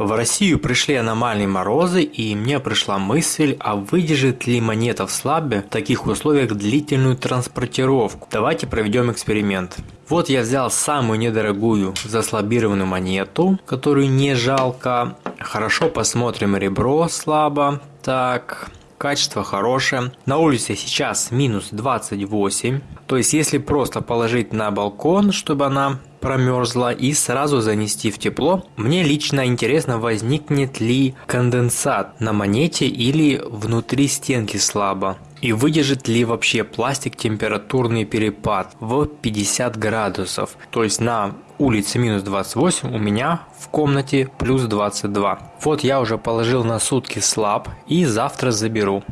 В Россию пришли аномальные морозы, и мне пришла мысль, а выдержит ли монета в слабе в таких условиях длительную транспортировку? Давайте проведем эксперимент. Вот я взял самую недорогую заслабированную монету, которую не жалко. Хорошо посмотрим ребро слабо. Так, качество хорошее. На улице сейчас минус 28. То есть если просто положить на балкон, чтобы она промерзла и сразу занести в тепло. Мне лично интересно, возникнет ли конденсат на монете или внутри стенки слабо. И выдержит ли вообще пластик температурный перепад в 50 градусов. То есть на улице минус 28, у меня в комнате плюс 22. Вот я уже положил на сутки слаб и завтра заберу.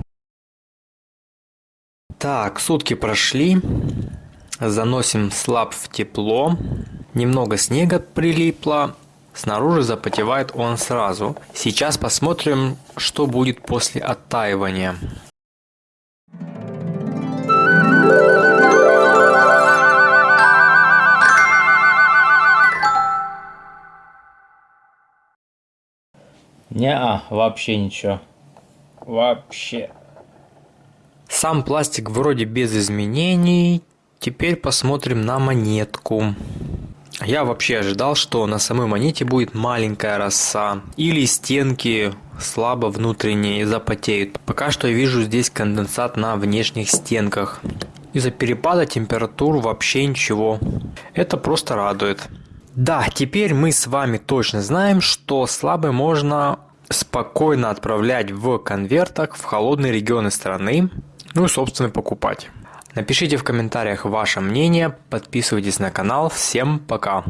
Так, сутки прошли. Заносим слаб в тепло. Немного снега прилипло. Снаружи запотевает он сразу. Сейчас посмотрим, что будет после оттаивания. Не, вообще ничего. Вообще. Сам пластик вроде без изменений. Теперь посмотрим на монетку. Я вообще ожидал, что на самой монете будет маленькая роса или стенки слабо внутренние запотеют. Пока что я вижу здесь конденсат на внешних стенках. Из-за перепада температур вообще ничего. Это просто радует. Да, теперь мы с вами точно знаем, что слабый можно спокойно отправлять в конвертах в холодные регионы страны, ну и собственно покупать. Напишите в комментариях ваше мнение, подписывайтесь на канал. Всем пока!